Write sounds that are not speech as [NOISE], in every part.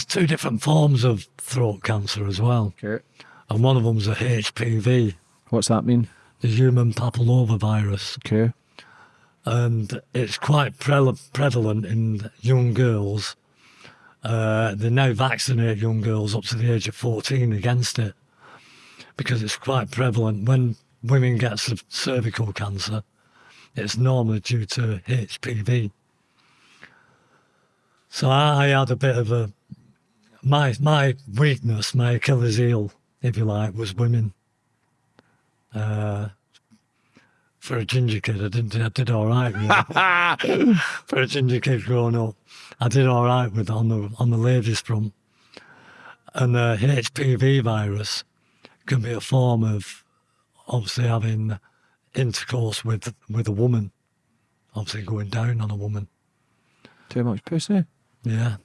there's two different forms of throat cancer as well, Okay. and one of them's a HPV, What's that mean? the human papillomavirus, Okay. and it's quite pre- prevalent in young girls. Uh, they now vaccinate young girls up to the age of 14 against it because it's quite prevalent. When women get cervical cancer, it's normally due to HPV. So I, I had a bit of a my my weakness, my Achilles heel, if you like, was women. Uh, for a ginger kid, I did I did all right. Really. [LAUGHS] for a ginger kid growing up, I did all right with on the on the ladies front. And the HPV virus can be a form of obviously having intercourse with with a woman, obviously going down on a woman. Too much pussy. Yeah.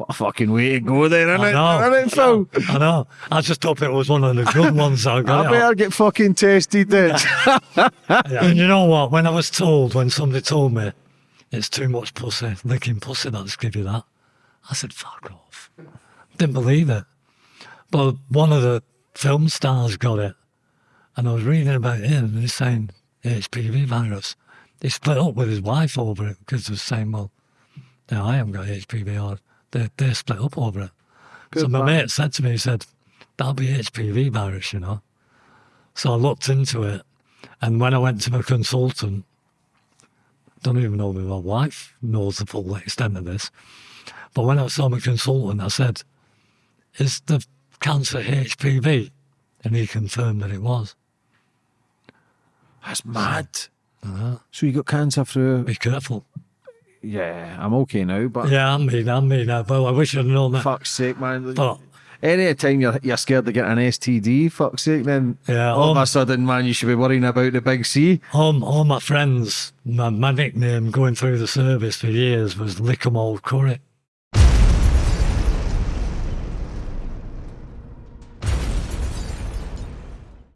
What a fucking way to go then, isn't I it? know. Isn't it, Phil? I know. I just hope it was one of the good ones I I got. it better get fucking tested then. [LAUGHS] And you know what? When I was told, when somebody told me it's too much pussy, licking pussy that's give you that, I said, fuck off. Didn't believe it. But one of the film stars got it. And I was reading about him and he's saying HPV virus. He split up with his wife over it because they were saying, well, now I haven't got HPV or they, they split up over it. so my man. mate said to me, he said, that'll be HPV virus, you know. So I looked into it. And when I went to my consultant, don't even know if my wife knows the full extent of this. But when I saw my consultant, I said, Is the cancer HPV? And he confirmed that it was. That's mad. Uh, So you got cancer through? be careful. Yeah, I'm okay now, but Yeah, I'm me, I'm me now. But I wish I'd known that. fuck's sake, man. But Any time you're you're scared to get an STD, fuck's sake, then Yeah, all of um, a sudden, man, you should be worrying about the big C. all, all my friends, my, my nickname going through the service for years was Lick 'em Old Curry.